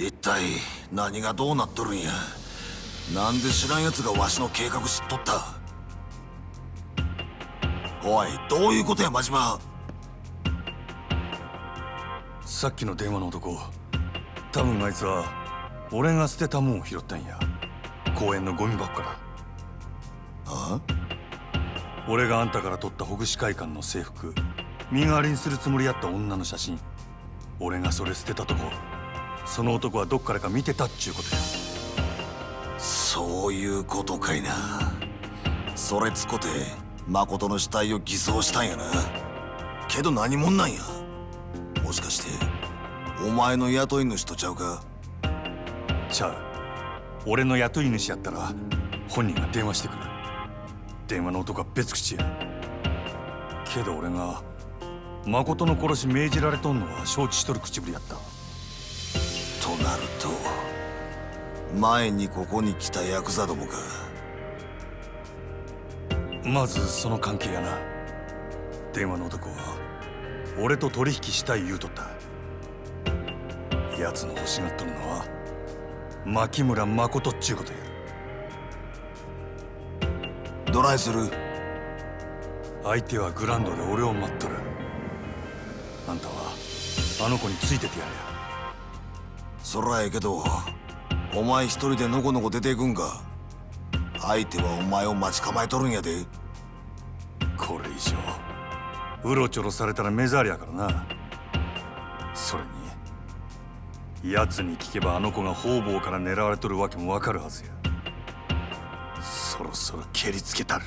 一体何がどうなっとるんや？なんで知らん奴がわしの計画知っとった？おいどういうことや真島？さっきの電話の男多分あいつは俺が捨てたもんを拾ったんや。公園のゴミ箱から。あ？俺があんたから取ったほぐし会館の制服身代わりにするつもりやった女の写真俺がそれ捨てたとこその男はどっからか見てたっちゅうことやそういうことかいな。それつこて誠の死体を偽装したんやな。けど何者なんや。もしかしてお前の雇い主とちゃうか？ちゃう。俺の雇い主やったら本人が電話してくる。電話の男は別口や。けど俺が誠の殺し命じられとんのは承知しとる口ぶりやった。となると前にここに来たヤクザどもか。まずその関係やな。電話の男は俺と取引したい言うとった。奴の欲しがっとるのは牧村誠っちゅうことや。どないする？相手はグランドで俺を待っとる。あんたはあの子についててやれそらええけどお前一人でのこのこ出ていくんか？相手はお前を待ち構えとるんやで。これ以上うろちょろされたら目障りやからな。それに奴に聞けばあの子が方々から狙われとるわけもわかるはずや。そろそろ蹴りつけたる。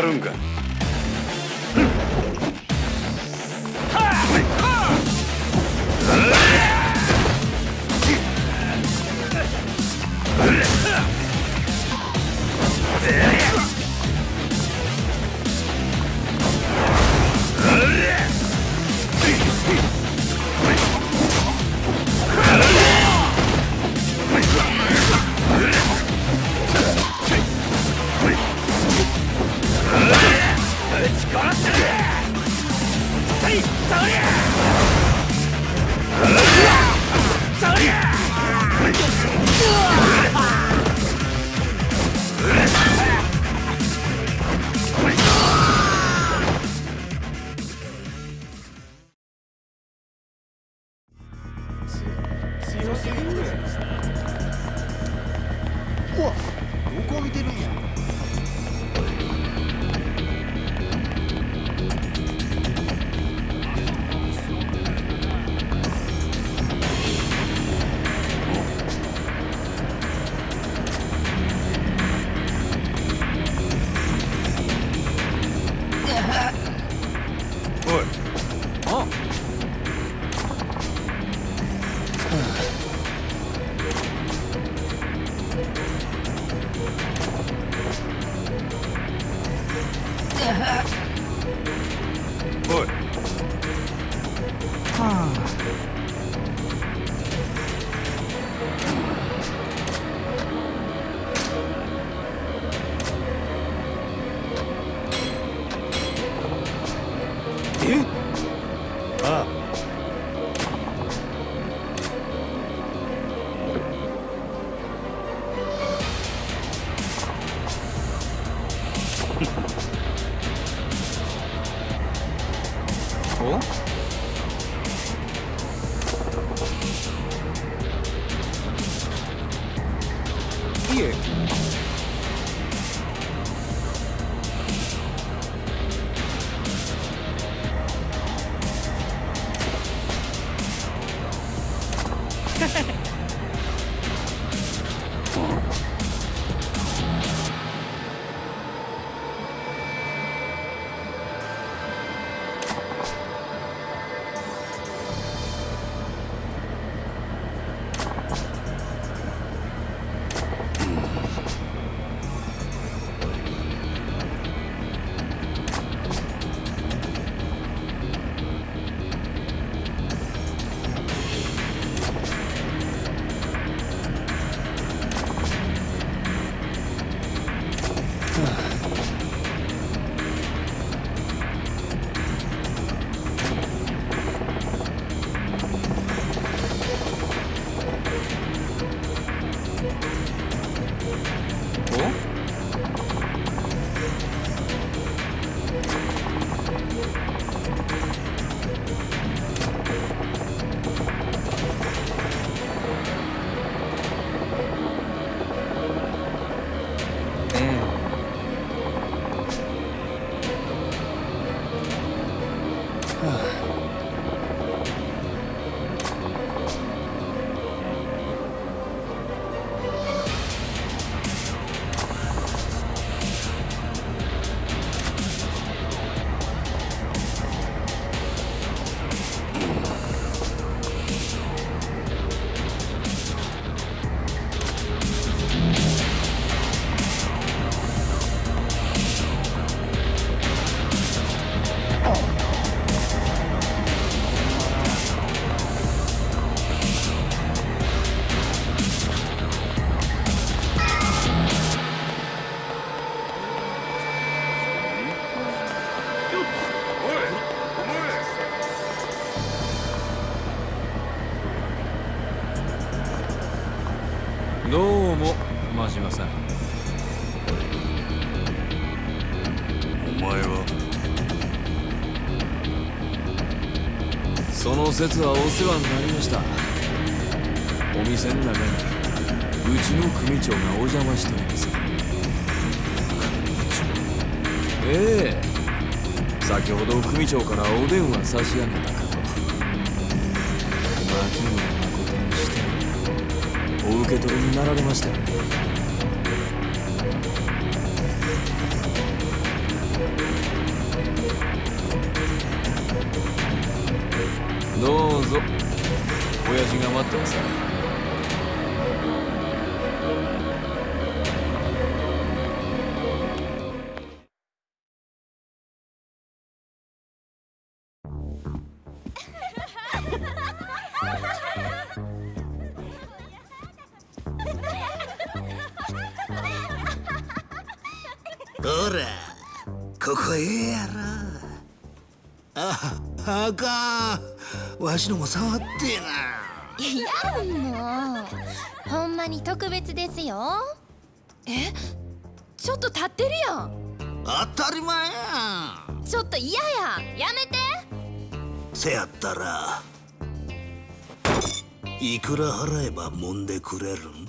ろ島さん。お前は。その説はお世話になりました。お店の中にうちの組長がお邪魔しております。ええ。先ほど組長からお電話差し上げたかと。牧村誠にしてお受け取りになられましたよね。ってますほらここええやろ。ああかん。わしのも触ってな。ちょっと立ってるやん。当たり前やちょっと嫌や。やめて。せやったらいくら払えば揉んでくれるん？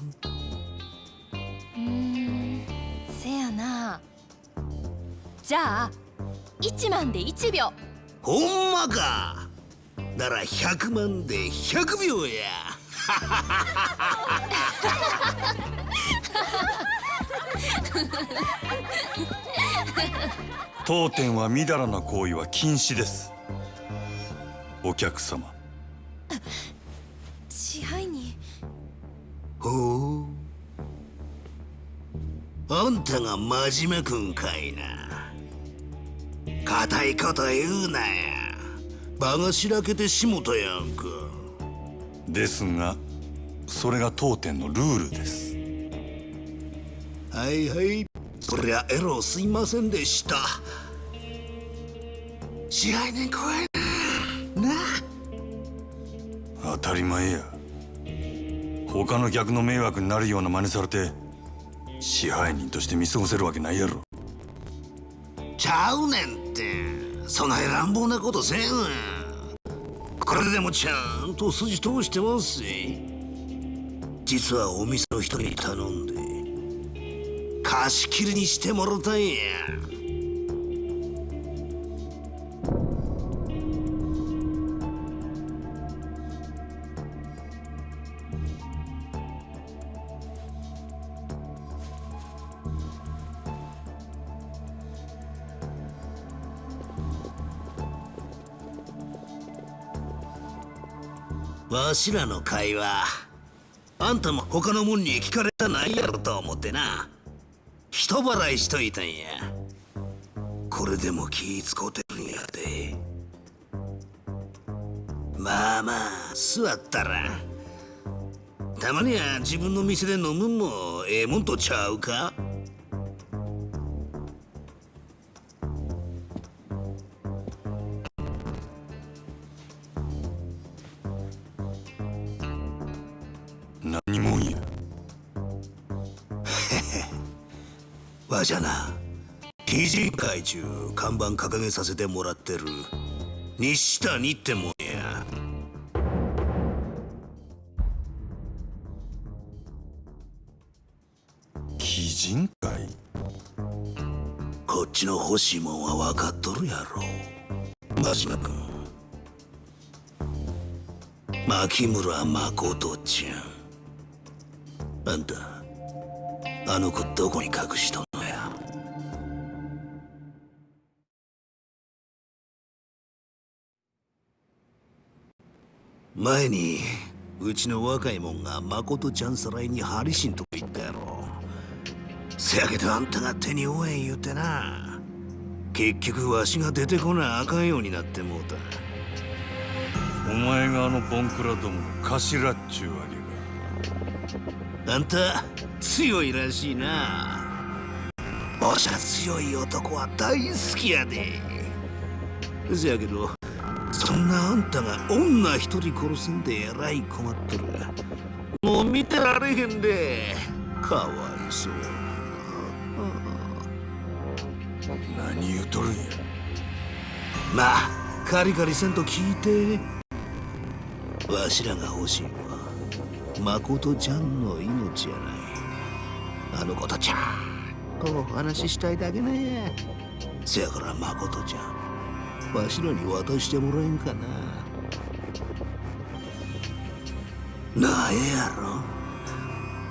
うーんせやな。じゃあ1万で1秒。ほんまか。なら100万で100秒や当店はみだらな行為は禁止です。お客様。支配人。ほう。あんたが真面目くんかいな。固いこと言うなや。場がしらけてしもたやんか。ですがそれが当店のルールです。はいはいそりゃエロすいませんでした。支配人怖いな。な。当たり前や。他の客の迷惑になるような真似されて支配人として見過ごせるわけないやろ。ちゃうねんって。そない乱暴なことせん。わこれでもちゃんと筋通してますし。実はお店の人に頼んで貸し切りにしてもろたんや。わしらの会話あんたも他のもんに聞かれたないやろと思ってな。人払いしといたんや。これでも気ぃ使うてるんやでまあまあ座ったら。たまには自分の店で飲むんもええもんとちゃうか？わしゃな。記事会中看板掲げさせてもらってる。西谷ってもんや。鬼人会？こっちの欲しいもんは分かっとるやろ。真島君牧村誠ちゃん。あんたあの子どこに隠しとんの？前にうちの若いもんが誠ちゃんさらいにハリシンとこ行ったやろ。せやけどあんたが手に負えん言うてな。結局わしが出てこなあかんようになってもうた。お前があのボンクラどもの頭っちゅうわけあんた強いらしいな。おしゃ強い男は大好きやで。せやけどそんなあんたが女一人殺すんでえらい困っとる。もう見てられへんで。かわいそうが何言うとるんや。まあカリカリせんと聞いて。わしらが欲しいのは誠ちゃんの命やない。あの子とちゃんとお話ししたいだけね。せやから誠ちゃんわしらに渡してもらえんかな。なえやろ。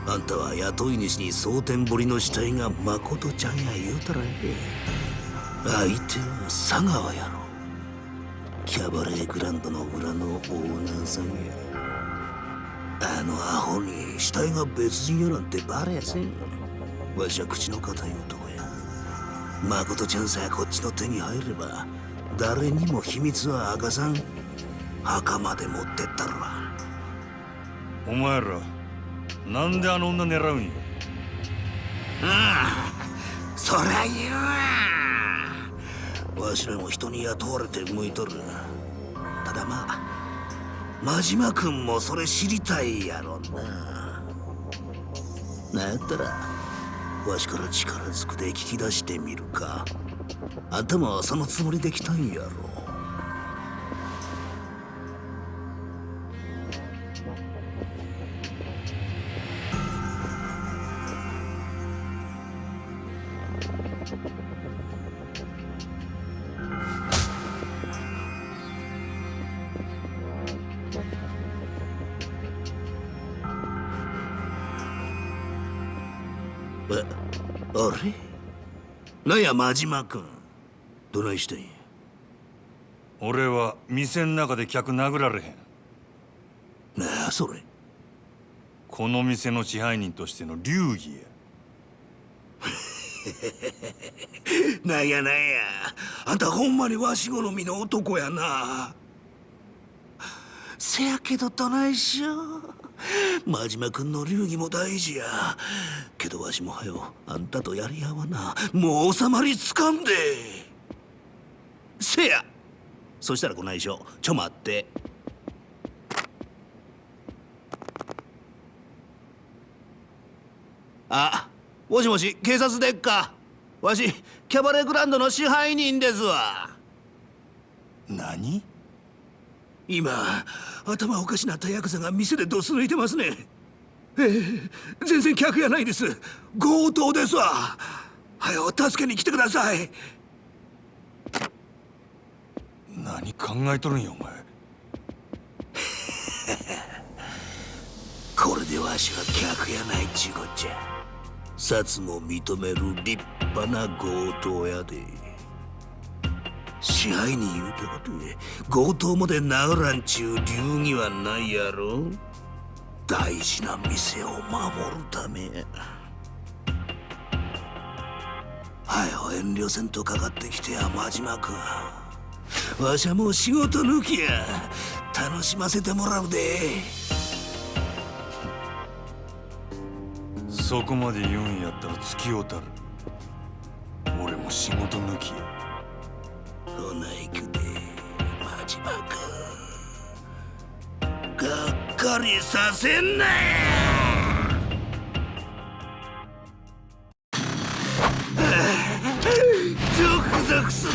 あんたは雇い主に蒼天堀の死体が誠ちゃんや言うたらええ。相手は佐川やろ。キャバレーグランドの裏のオーナーさんや。あのアホに死体が別人やなんてバレやせんわしは口の固い男や。誠ちゃんさえこっちの手に入れば誰にも秘密は明かさん。墓まで持ってったらお前らなんであの女狙うんや？ああそりゃ言うわ。わしらも人に雇われて向いとる。ただまあ真島君もそれ知りたいやろな。なんやったらわしから力ずくで聞き出してみるか頭はそのつもりで来たんやろ。なんや真島君どないしてんや？俺は店ん中で客殴られへん。なあそれ。この店の支配人としての流儀や。なんやなんや。あんたほんまにわし好みの男やな。せやけどどないしよう真島君の流儀も大事や。けどわしもはよあんたとやり合わなもう収まりつかんで。せや。そしたらこないしょちょ待って。あもしもし警察でっか。わしキャバレーグランドの支配人ですわ。何？今頭おかしなったヤクザが店でドス抜いてますね。ええ全然客やないです。強盗ですわ。はよ助けに来てください。何考えとるんやお前。これでわしは客やないちゅうこっちゃ。札も認める立派な強盗やで支配人言うたことで強盗まで殴らんちゅう流儀はないやろ。大事な店を守るため。はよ遠慮せんとかかってきてや真島君。わしはもう仕事抜きや。楽しませてもらうで。そこまで言うんやったら付き合うたる。俺も仕事抜きや。ほな行くで真島君がっかりさせんなよゾクゾクする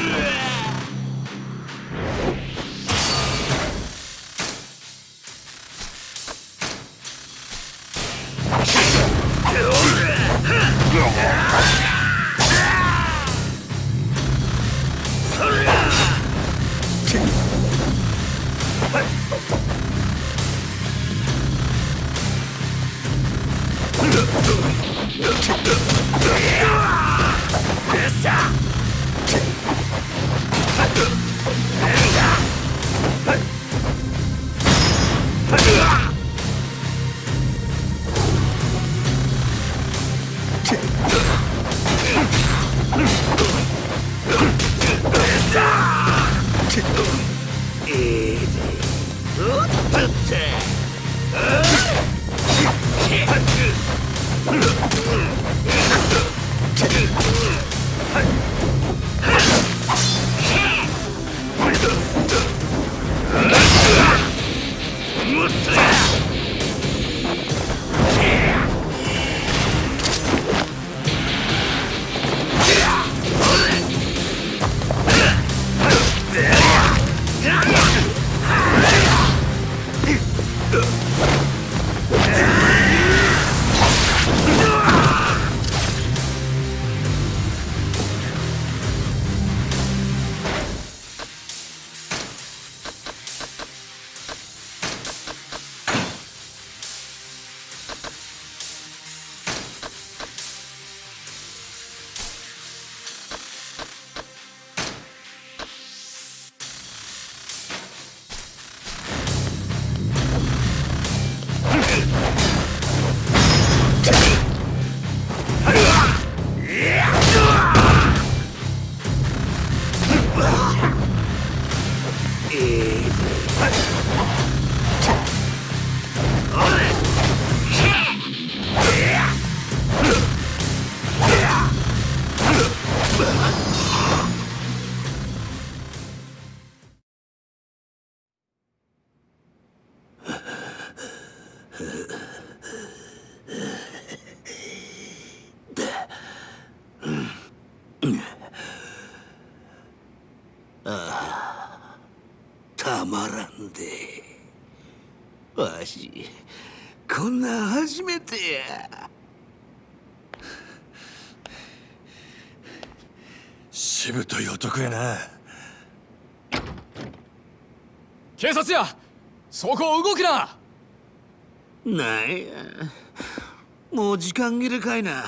たしぶとい男やな。警察や!そこを動くな!なんや。もう時間切れかいな。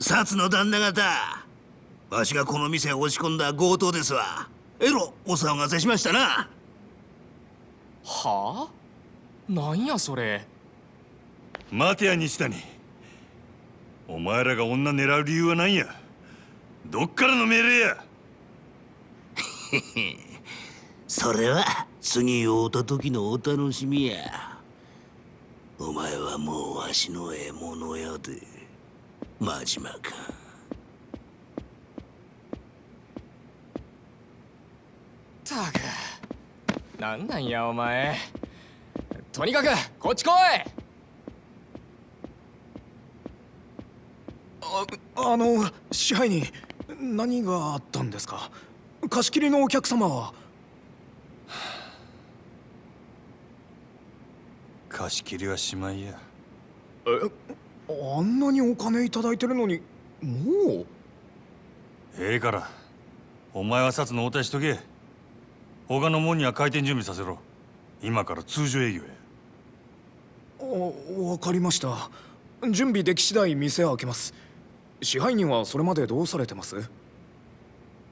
薩の旦那方わしがこの店へ押し込んだ強盗ですわ。えろお騒がせしましたな。はあ？なんやそれ?待てや西谷お前らが女狙う理由は何や？どっからの命令や？それは次会うた時のお楽しみや。お前はもうわしの獲物やで。真島か。たく。なんなんやお前。とにかくこっち来いああの支配人何があったんですか？貸し切りのお客様は？貸し切りはしまいや。あんなにお金いただいてるのにもう？ええからお前は札の応対しとけ。他の門には開店準備させろ。今から通常営業や。あわかりました。準備でき次第店開けます支配人はそれまでどうされてます？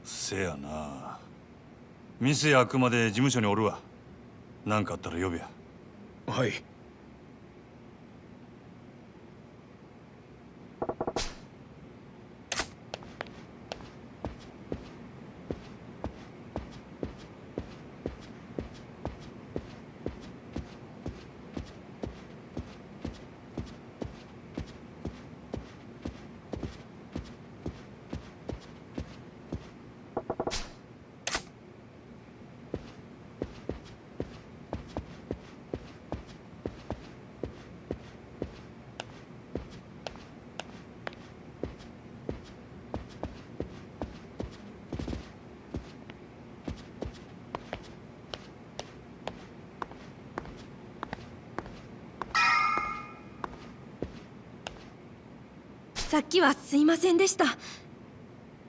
せやな。店開くまで事務所におるわ。何かあったら呼べや。はいさっきはすいませんでした。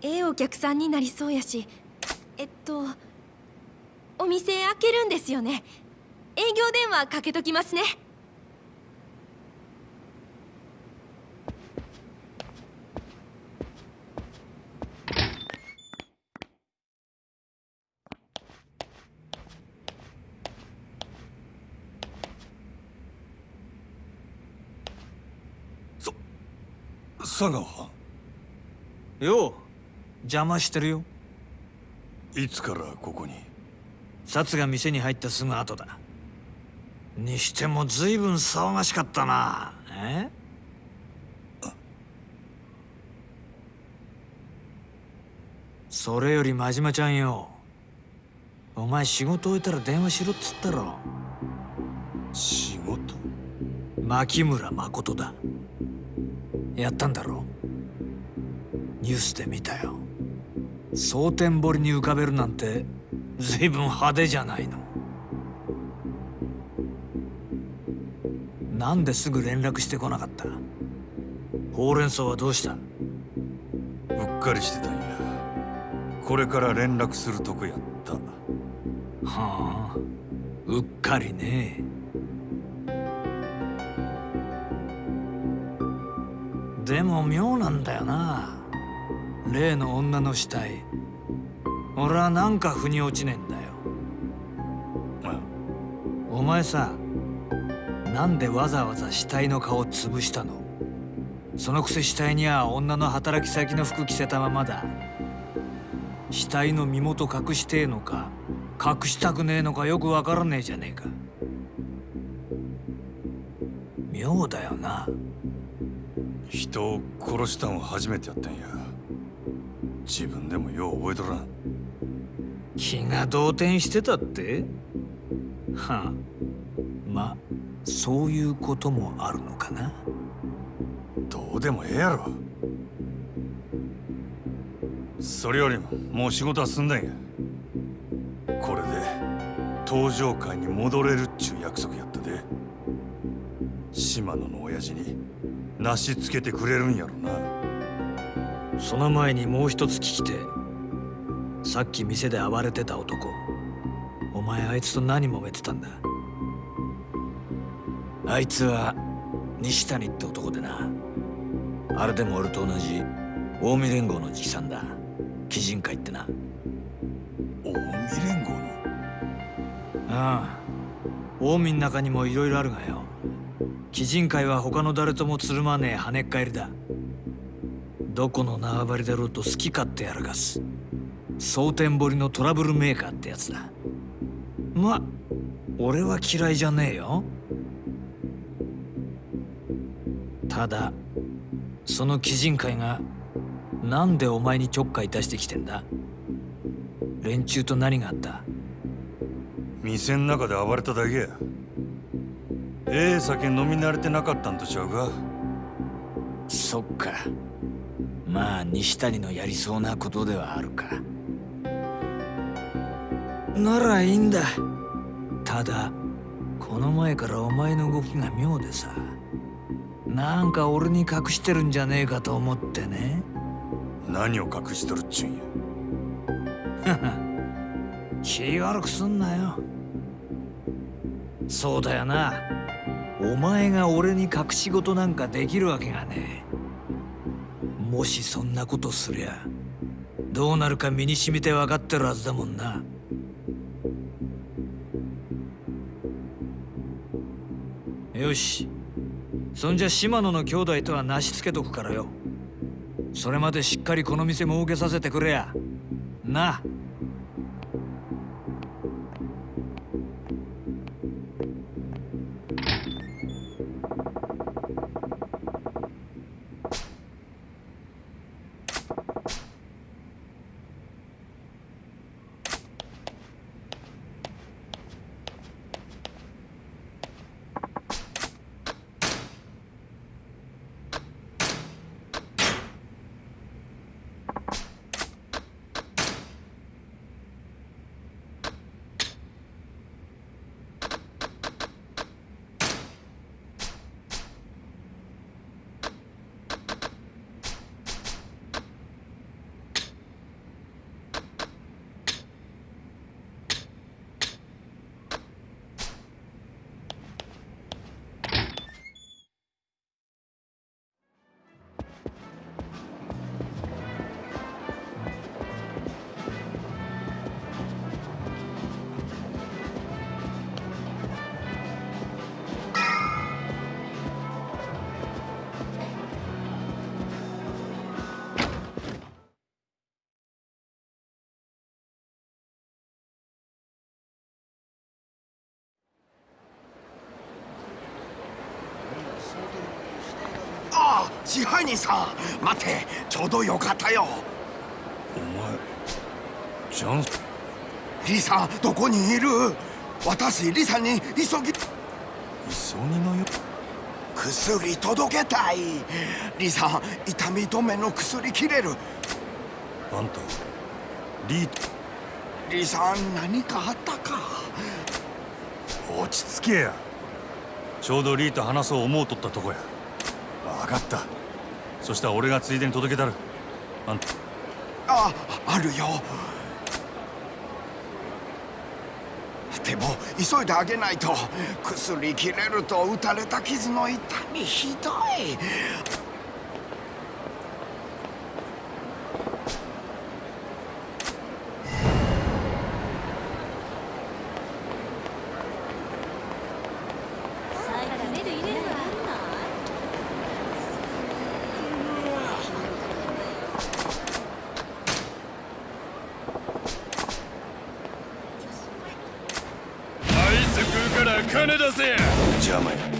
ええお客さんになりそうやし。えっとお店開けるんですよね。営業電話かけときますね。佐川よう。邪魔してるよ。いつからここに？札が店に入ったすぐ後だ。にしても随分騒がしかったな。え？それより真島ちゃんよ。お前仕事終えたら電話しろっつったろ。仕事？牧村誠だやったんだろ？ニュースで見たよ。蒼天堀に浮かべるなんて随分派手じゃないの。なんですぐ連絡してこなかった？ほうれん草はどうした？うっかりしてたんや。これから連絡するとこやった。はあうっかりねでも妙なんだよな。例の女の死体。俺はなんか腑に落ちねえんだよ。お前さなんでわざわざ死体の顔潰したの？そのくせ死体には女の働き先の服着せたままだ。死体の身元隠してえのか隠したくねえのかよくわからねえじゃねえか。妙だよな人を殺したんは初めてやったんや。自分でもよう覚えとらん。気が動転してたって？はあ。まそういうこともあるのかな？どうでもええやろ。それよりももう仕事は済んだんや。これで登場会に戻れるっちゅう約束やったで。島野の親父になしつけてくれるんやろな。その前にもう一つ聞きてさっき店で暴れてた男。お前あいつと何揉めてたんだ。あいつは西谷って男でな。あれでも俺と同じ。近江連合の直参だ。鬼人会ってな。近江連合の？ああ。近江の中にもいろいろあるがよ鬼人会は他の誰ともつるまねえ跳ねっ返りだ。どこの縄張りだろうと好き勝手やらかす。蒼天堀のトラブルメーカーってやつだ。ま俺は嫌いじゃねえよ。ただその鬼人会がなんでお前にちょっかい出してきてんだ。連中と何があった？店ん中で暴れただけや。ええ酒飲み慣れてなかったんとちゃうか？そっか。まあ西谷のやりそうなことではあるか。ならいいんだ。ただこの前からお前の動きが妙でさ。なんか俺に隠してるんじゃねえかと思ってね。何を隠しとるっちゅうんや？気悪くすんなよ。そうだよなお前が俺に隠し事なんかできるわけがねえ。もしそんなことすりゃどうなるか身に染みて分かってるはずだもんな。よし。そんじゃ島野の兄弟とはなしつけとくからよ。それまでしっかりこの店儲けさせてくれや。な。あ支配人さん待ってちょうどよかったよ。お前ジャンリさんどこにいる？私リさんに急ぎ急ぎのよ。薬届けたい。リさん痛み止めの薬切れる。あんたリーリさん何かあったか？落ち着けや。ちょうどリーと話そう思うとったとこや。分かったそしたら俺がついでに届けたる。あんたああるよ。でも急いであげないと。薬切れると打たれた傷の痛みひどい。金出せ邪魔や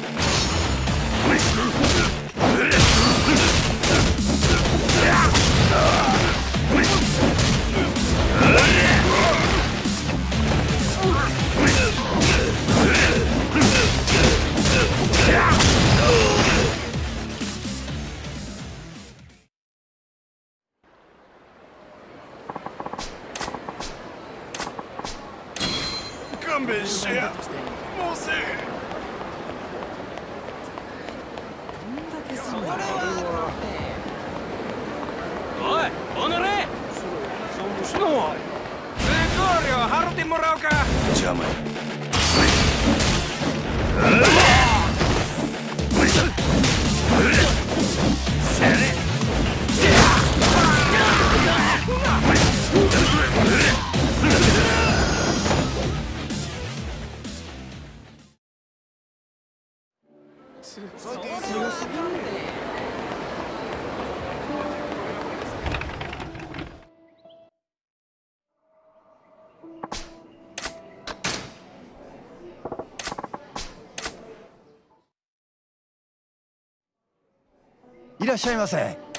らっしゃいませ。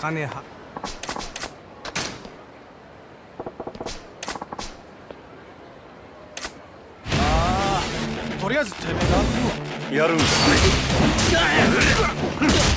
金派ああとりあえずてめえがやるんかほ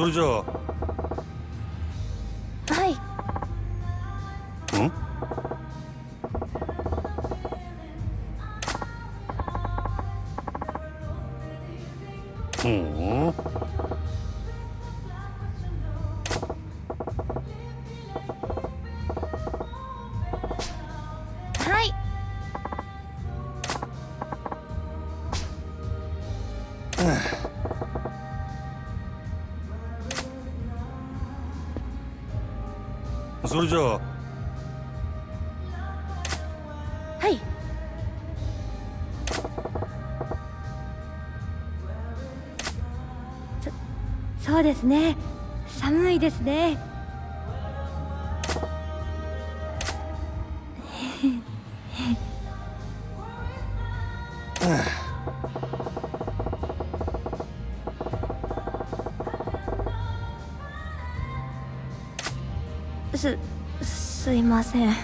それじゃあ。はい。ん？ほうはそれじゃあはい。そそうですね。寒いですね。いません。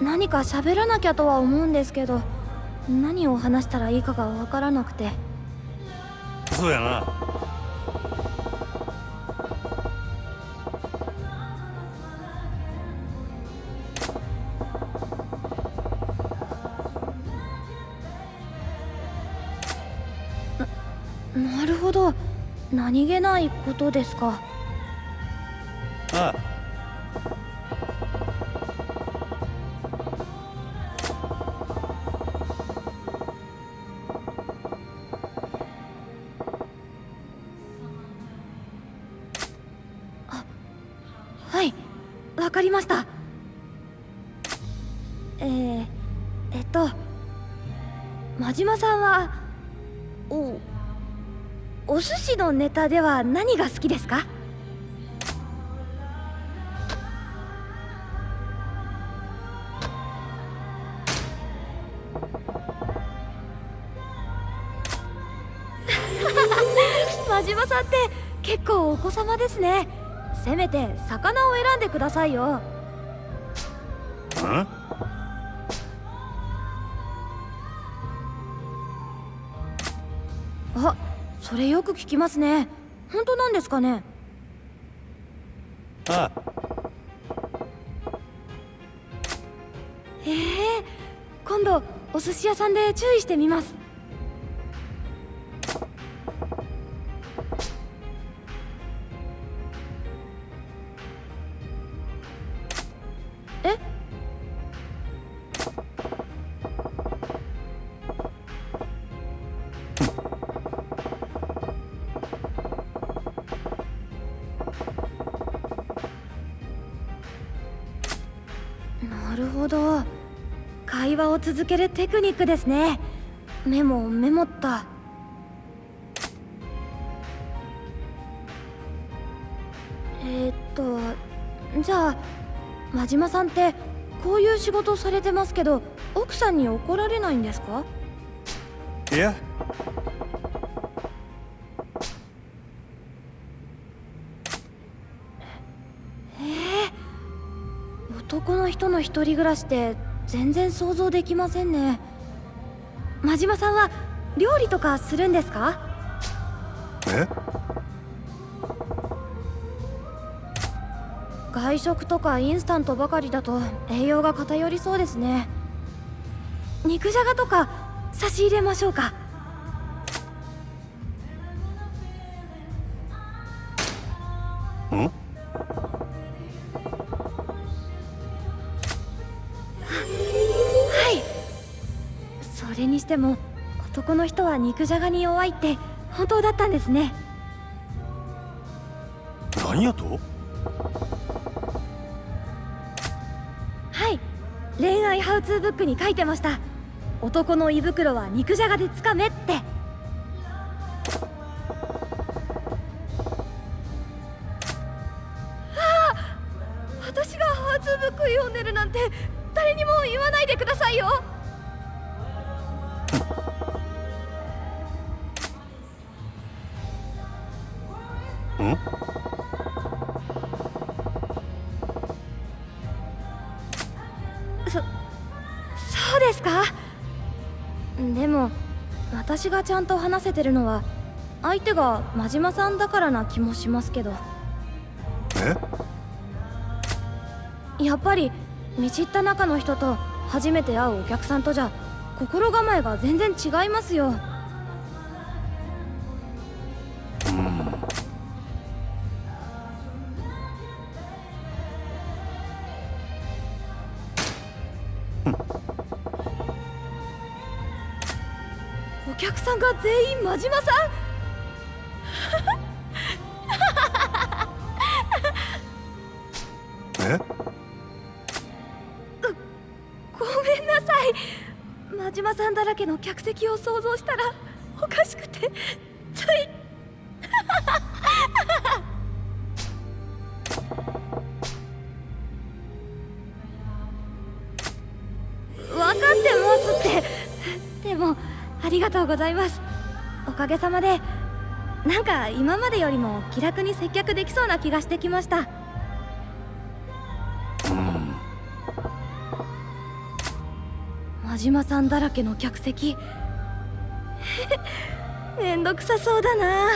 何か喋らなきゃとは思うんですけど何を話したらいいかがわからなくて。そうやななるほど。何気ないことですかネタでは何が好きですか？真島さんって結構お子様ですね。せめて魚を選んでくださいよ。く聞きますね。本当なんですかね？あへえ今度お寿司屋さんで注意してみます続けるテクニックですね。メモメモった。えー、っとじゃあ真島さんってこういう仕事されてますけど奥さんに怒られないんですか？いや。男の人の一人暮らしって全然想像できませんね。真島さんは料理とかするんですか？え？外食とかインスタントばかりだと栄養が偏りそうですね。肉じゃがとか差し入れましょうか肉じゃがに弱いって本当だったんですね何やとはい恋愛ハウツーブックに書いてました男の胃袋は肉じゃがでつかめってそそうですか？でも私がちゃんと話せてるのは相手が真島さんだからな気もしますけど。え？やっぱり見知った中の人と初めて会うお客さんとじゃ心構えが全然違いますよさんが全員真島さん。え？ごめんなさい。真島さんだらけの客席を想像したらおかしくてがとうございます。おかげさまで。なんか今までよりも気楽に接客できそうな気がしてきました。うん真島さんだらけの客席。めんどくさそうだな。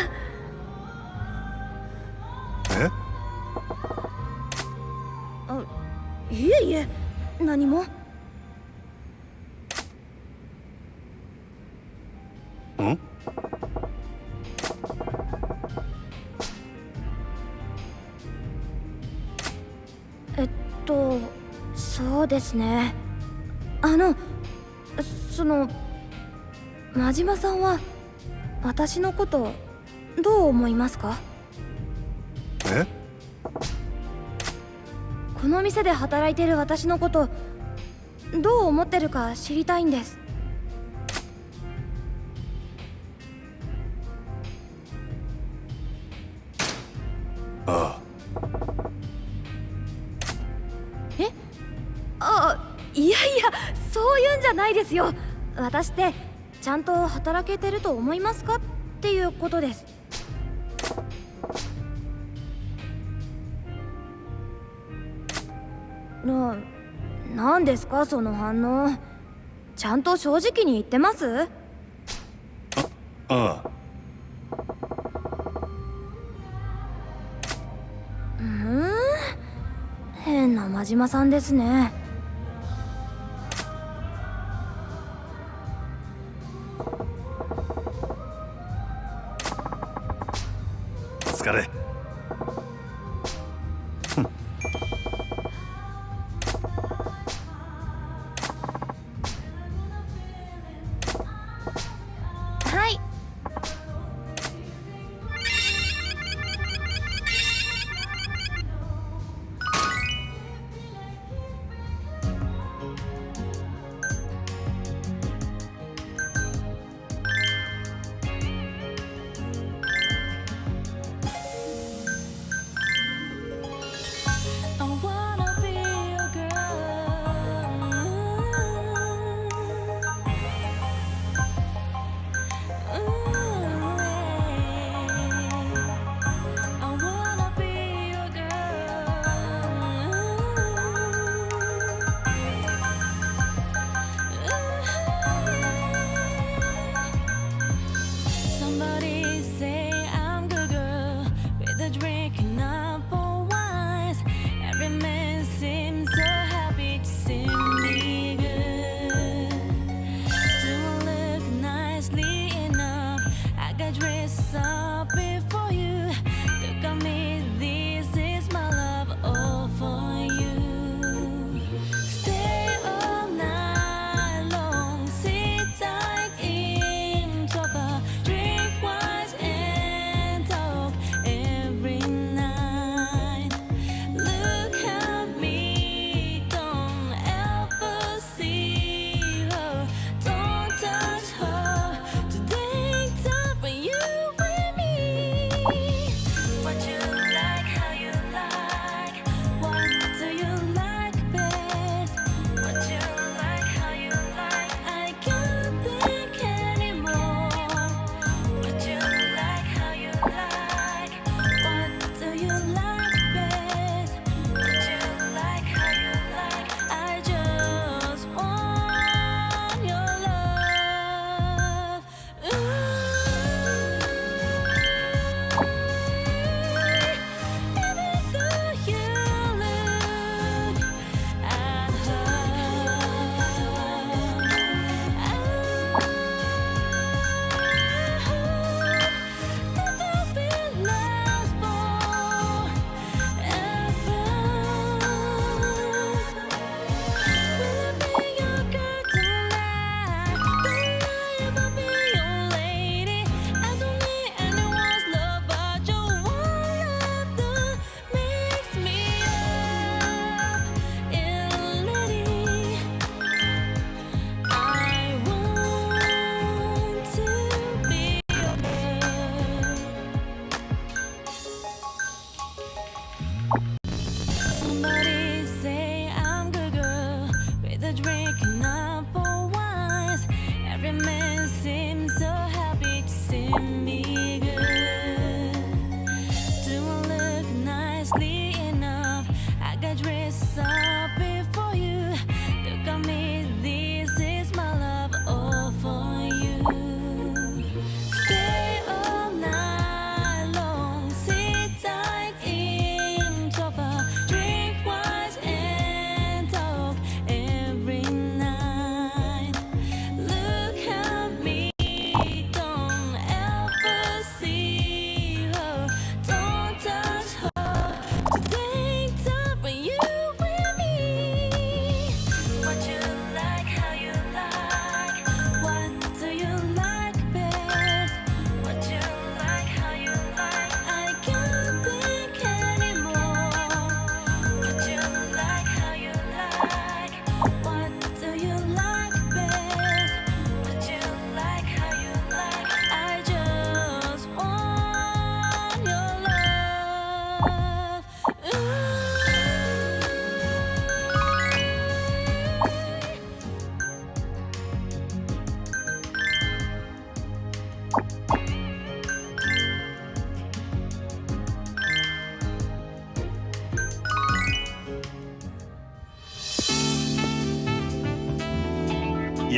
ですね。あのその真島さんは私のことどう思いますか？え？この店で働いてる私のことどう思ってるか知りたいんですないですよ。私ってちゃんと働けてると思いますかっていうことです。な何ですかその反応。ちゃんと正直に言ってます？ああ。うーん。変な真島さんですね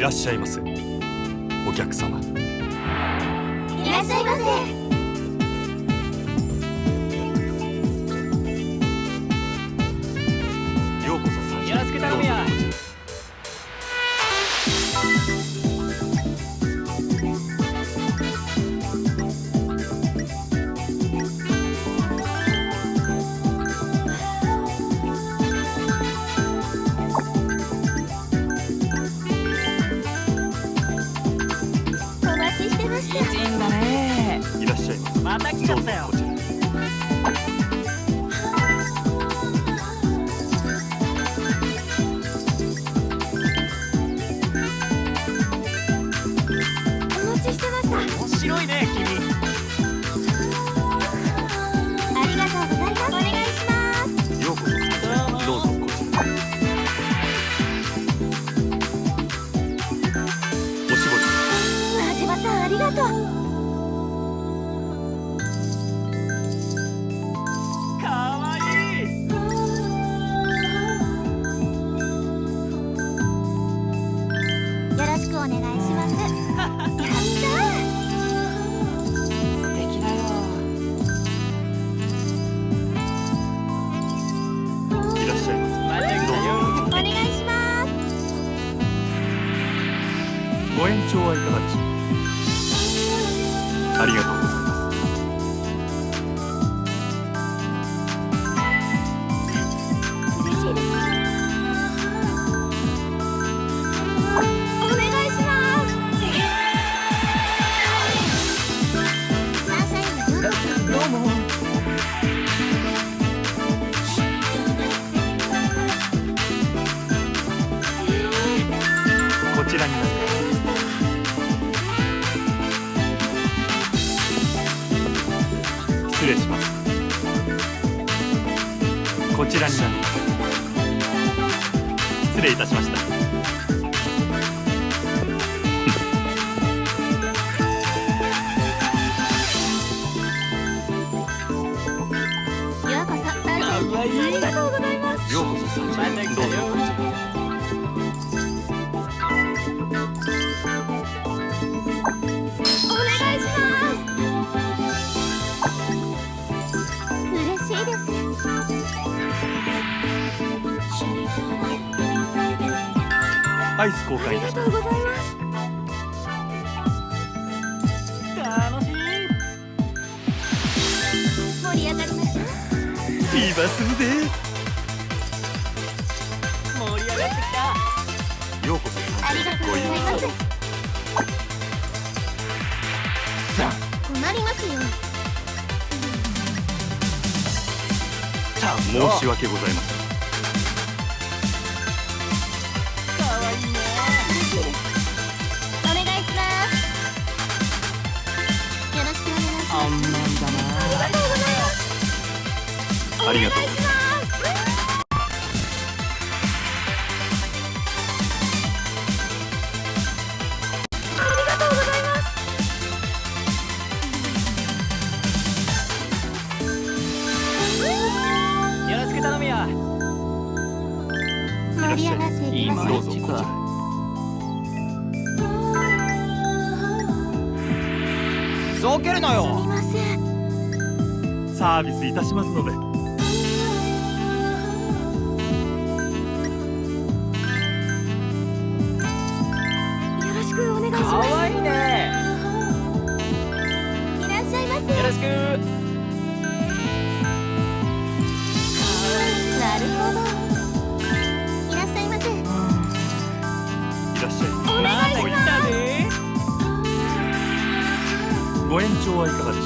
らっしゃいませ。お客様。失礼します。こちらになります失礼いたしました。調はいかがでし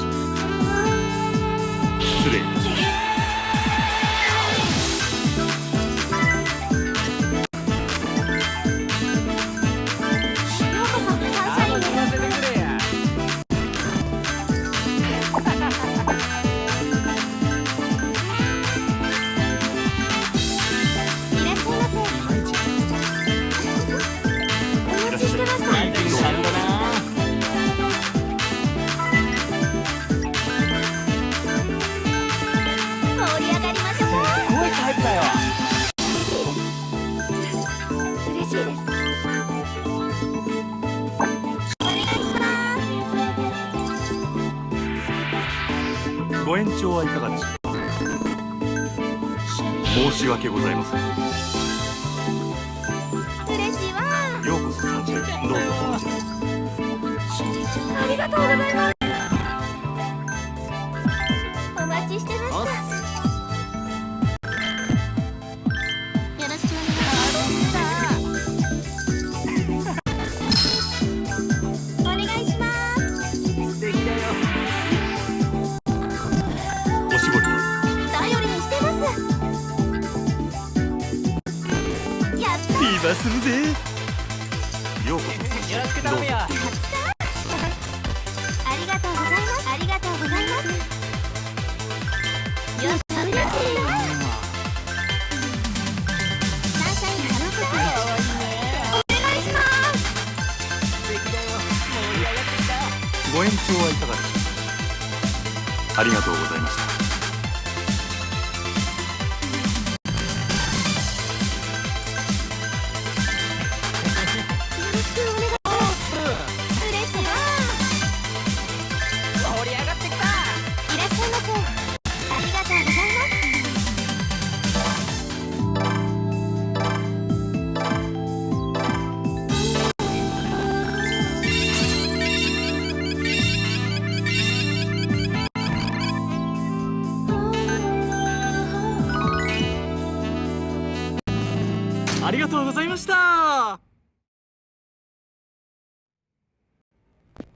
ょうございました。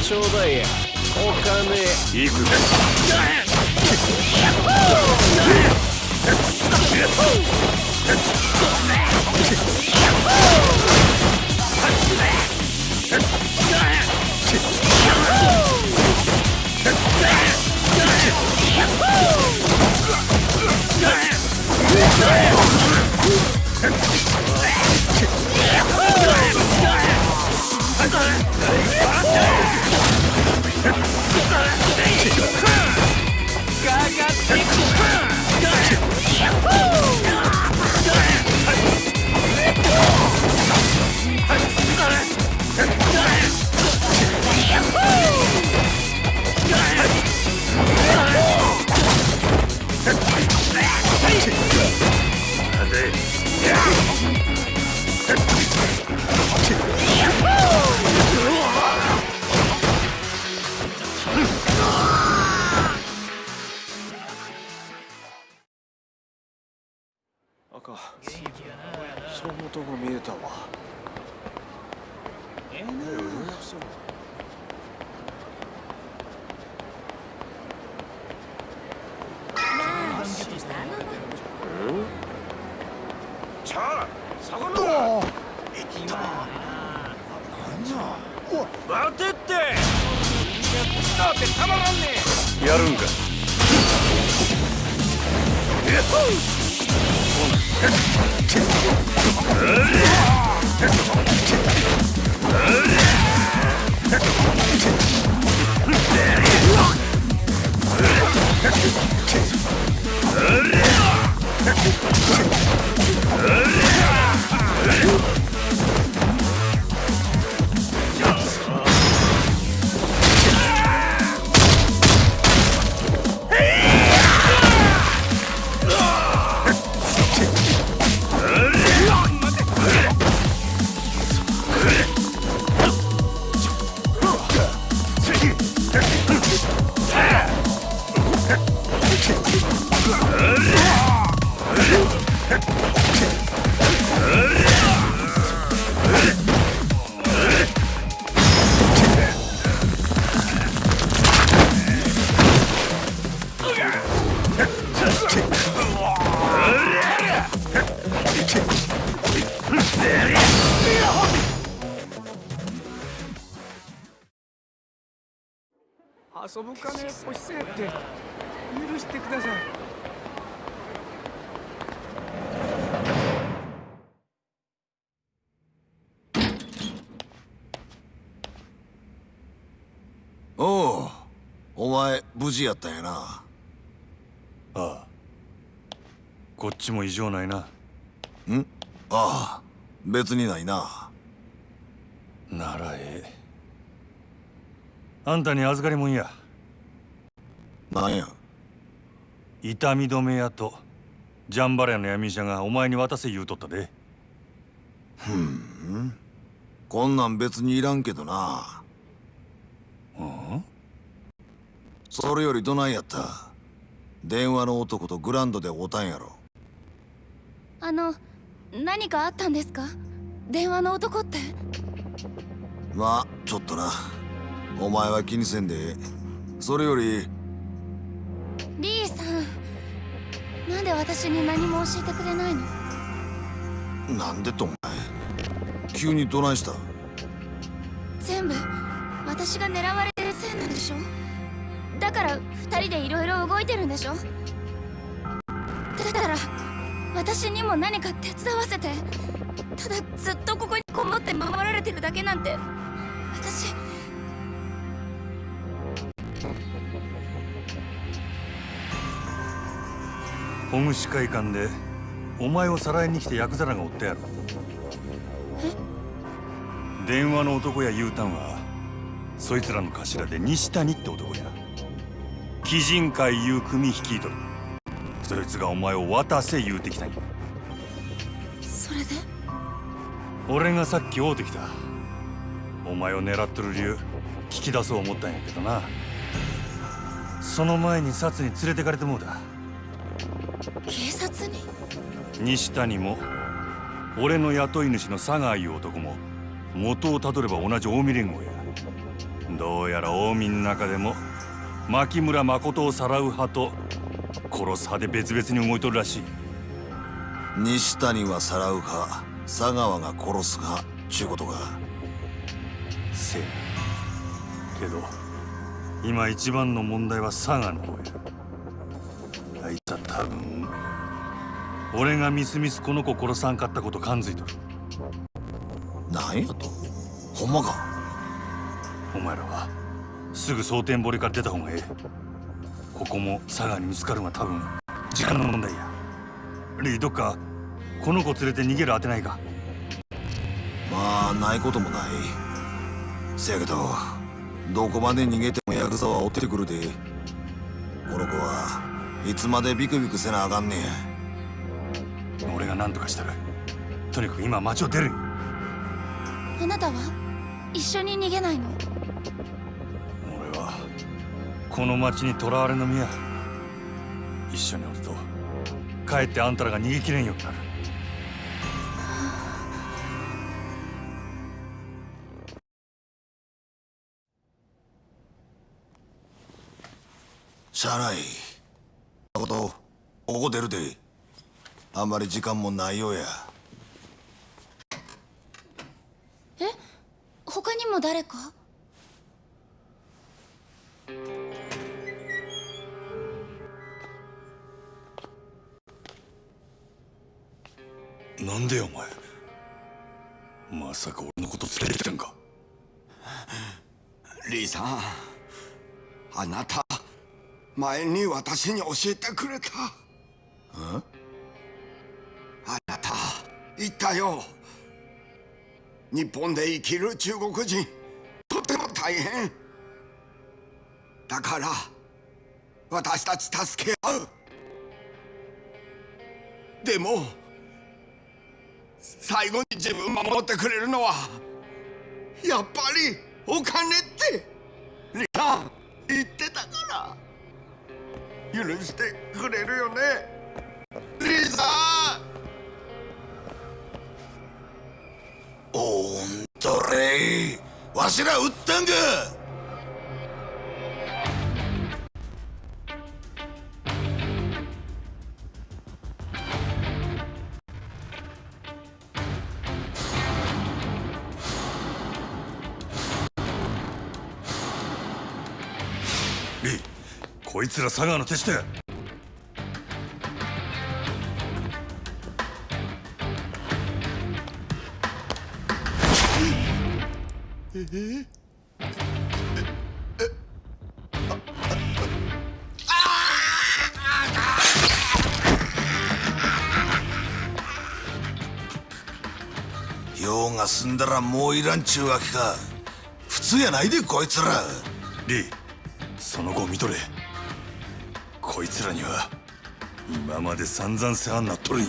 ちょうだいやお金いくら Ha! 遊ぶ金欲しせって許してください。おうお前無事やったんやな？ああこっちも異常ないな。ああ別にないな。ならええ。あんたに預かりもんやなんや？痛み止め屋とジャンバラヤの闇医者がお前に渡せ言うとったで。こんなん別にいらんけどな。うん？それよりどないやった？電話の男とグランドで会うたんやろ。あの何かあったんですか？電話の男って？まあちょっとな。お前は気にせんでええ。それよりなんで私に何も教えてくれないの？なんでとお前。急にどないした？全部私が狙われてるせいなんでしょ？だから二人でいろいろ動いてるんでしょ？だから私にも何か手伝わせて。ただずっとここにこもって守られてるだけなんて。私保護司会館でお前をさらいに来たヤクザらがおったやろ電話の男や U ターンはそいつらの頭で西谷って男や。鬼人会いう組率いとるそいつがお前を渡せ言うてきたんや。それで？俺がさっき会うてきた。お前を狙っとる理由聞き出そう思ったんやけどな。その前に札に連れてかれてもうだ警察に？西谷も俺の雇い主の佐川いう男も元をたどれば同じ近江連合や。どうやら近江の中でも牧村誠をさらう派と殺す派で別々に動いとるらしい。西谷はさらうか佐川が殺すかちゅうことか。せやけど今一番の問題は佐賀の方やあいつは多分俺がみすみすこの子殺さんかったこと感づいとるなんやと？ほんまか？お前らはすぐ蒼天堀から出た方がええ。ここも佐賀に見つかるのは多分時間の問題や。リーどっかこの子連れて逃げる当てないか。まあないこともない。せやけどどこまで逃げてもヤクザは追ってくるで。この子はいつまでビクビクせなあかんねん俺が何とかしたらとにかく今町を出る。あなたは一緒に逃げないの？俺はこの町に囚われの身や。一緒におるとかえってあんたらが逃げきれんようになる。しゃあないことここ出るで。あんまり時間もないようや。え？他にも誰か？なんでよお前？まさか俺のこと連れてきたんか？リーさんあなた前に私に教えてくれた。あなた言ったよ。日本で生きる中国人とても大変。だから私たち助け合う。でも最後に自分守ってくれるのはやっぱりお金ってリさん言ってたから。許してくれるよね。リさんおんとれわしら撃ったんか！リー。こいつら佐川の手下や用が済んだらもういらんちゅうわけか。普通やないでこいつら。リーその後見とれ。こいつらには今まで散々世話になっとるんや。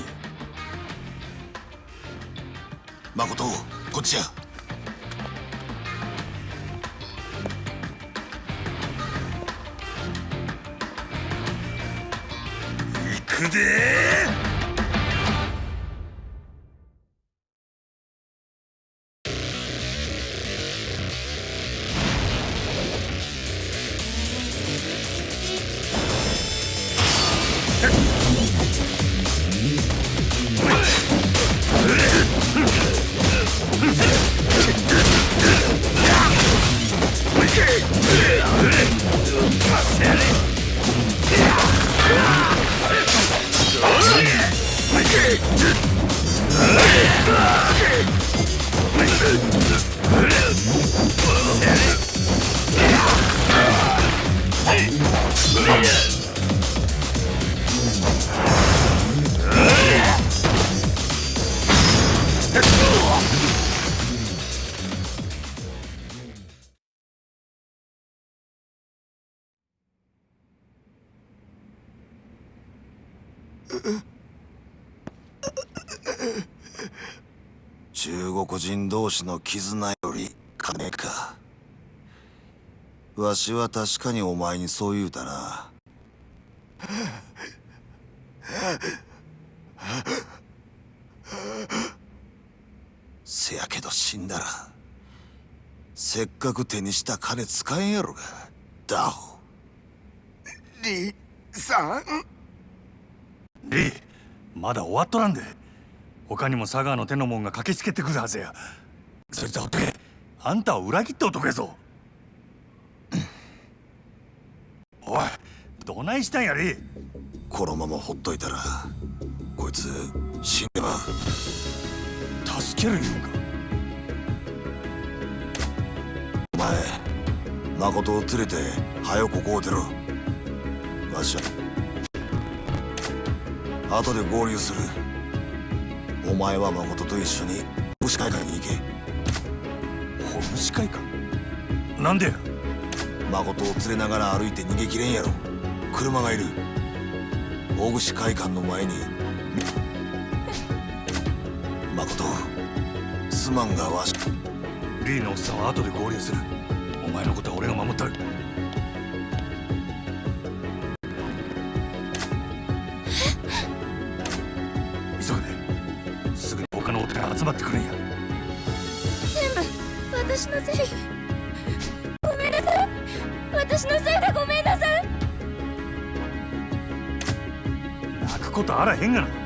誠こっちや。行くで同士の絆より金か。わしは確かにお前にそう言うたな。せやけど死んだらせっかく手にした金使えんやろがダホ。リさん？リーまだ終わっとらんで。他にも佐川の手の者が駆けつけてくるはずやそいつはほっとけあんたを裏切った男やぞ。おいどないしたんやリーこのままほっといたらこいつ死んでまう。助ける言うんか。お前誠を連れて早くここを出ろ。わしは後で合流する。お前は誠と一緒に牛会館に行けほぐし会か。なんでや。誠を連れながら歩いて逃げきれんやろ。車がいる。大串会館の前に。誠すまんがわし。リーのおっさんは後で合流する。お前のことは俺が守ったる。急ぐで。すぐに他のお寺が集まってくるんやあらへんがな。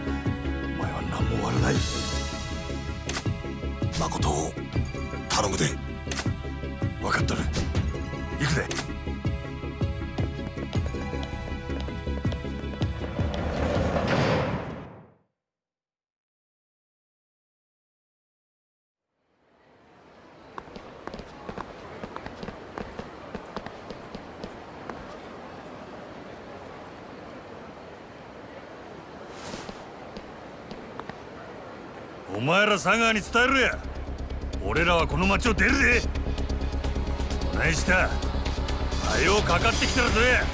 前ら佐川に伝えるや。俺らはこの町を出るでお前した。あようかかってきたらどうや。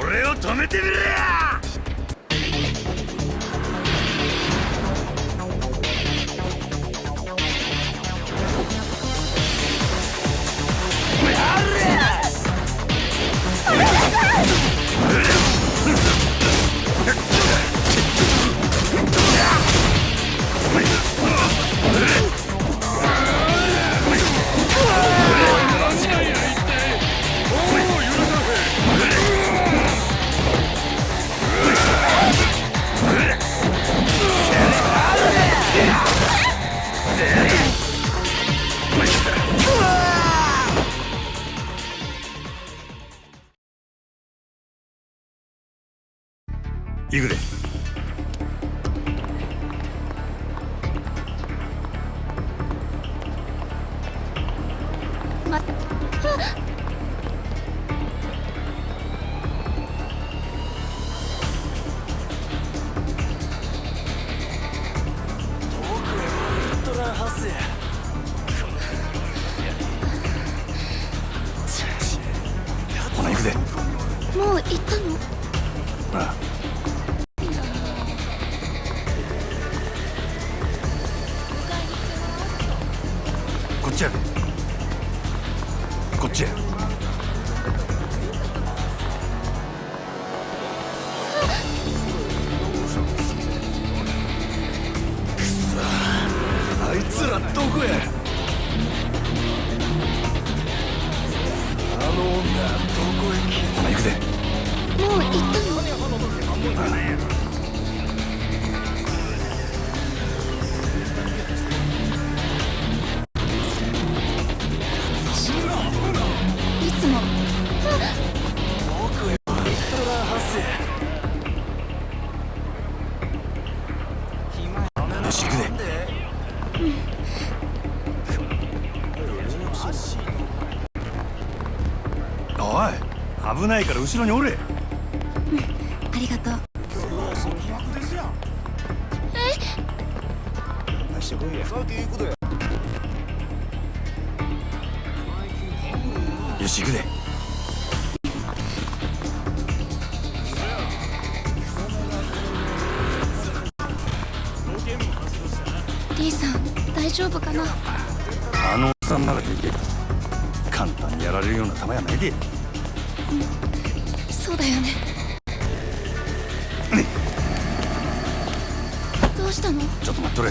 俺を止めてみれや。やれないから後ろにおれ。だよね。どうしたの？ちょっと待っとれ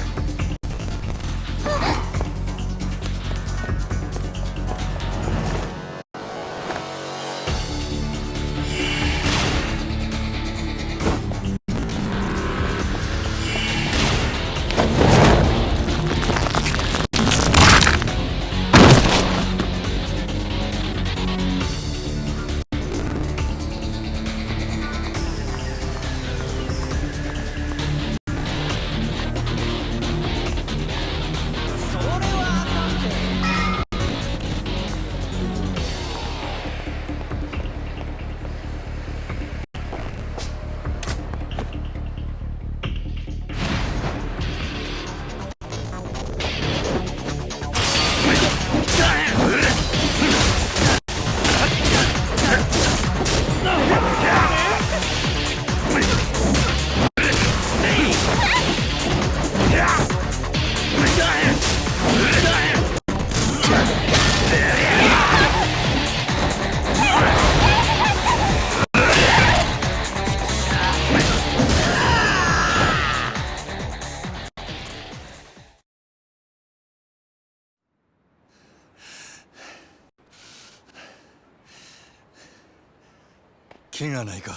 怪我ないか？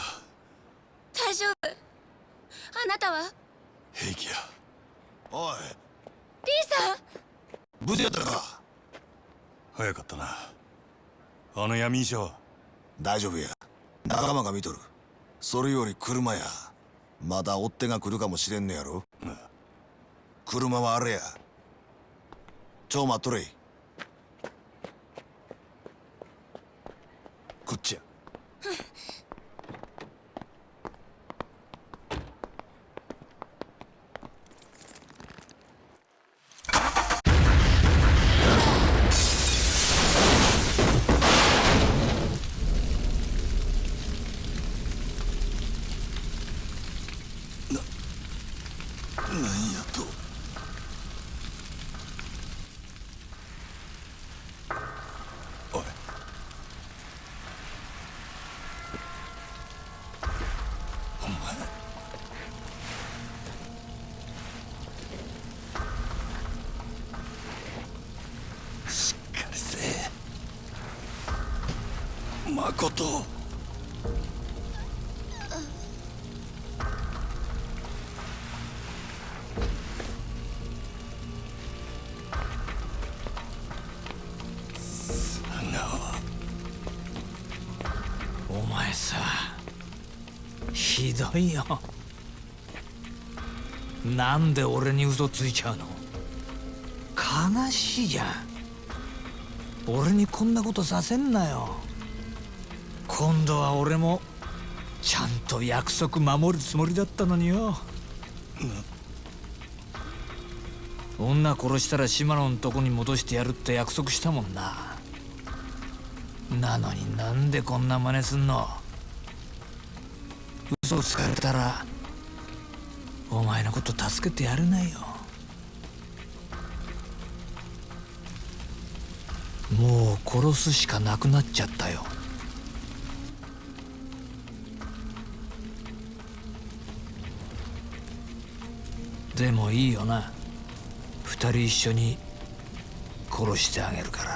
大丈夫。あなたは？平気や。おい。リーさん。無事やったか？早かったな。あの闇医者は大丈夫や。仲間が見とる。それより車や。まだ追っ手が来るかもしれんねやろ？車はあれや。ちょ待っとれ。こっちやなんやとおい。お前。しっかりせえ。誠いよなんで俺に嘘ついちゃうの？悲しいじゃん。俺にこんなことさせんなよ。今度は俺もちゃんと約束守るつもりだったのによ。女殺したら島野のとこに戻してやるって約束したもんな。なのになんでこんな真似すんの？つかれたらお前のこと助けてやれないよ。もう殺すしかなくなっちゃったよ。でもいいよな。二人一緒に殺してあげるから。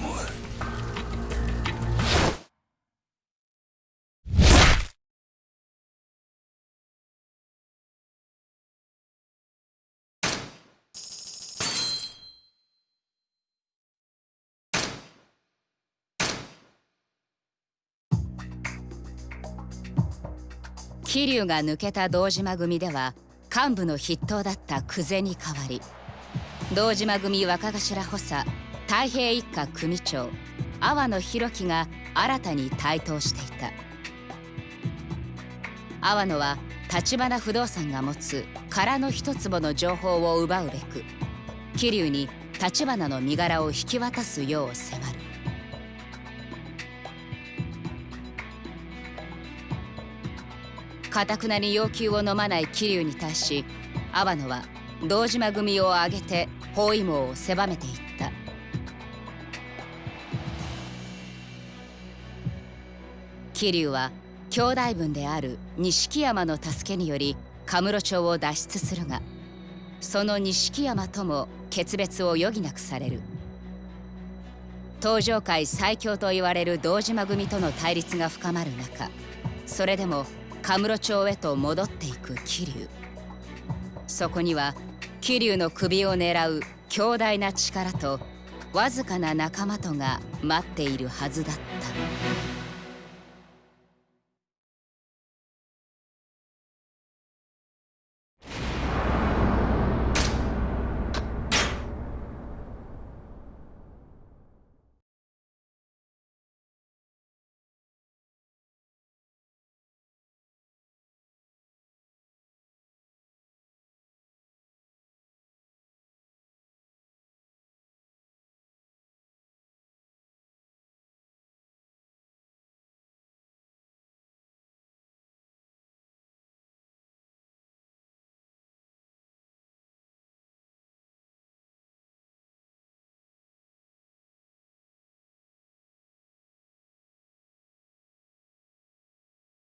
お前桐生が抜けた堂島組では幹部の筆頭だった久世に代わり堂島組若頭補佐太平一家組長阿波野弘樹が新たに台頭していた。阿波野は橘不動産が持つ空の一坪の情報を奪うべく桐生に橘の身柄を引き渡すよう迫る。かたくなに要求を飲まない桐生に対し阿波野は堂島組を挙げて包囲網を狭めていた。桐生は兄弟分である錦山の助けによりカムロ町を脱出するがその錦山とも決別を余儀なくされる。東上界最強と言われる堂島組との対立が深まる中それでもカムロ町へと戻っていく桐生そこには桐生の首を狙う強大な力とわずかな仲間とが待っているはずだった。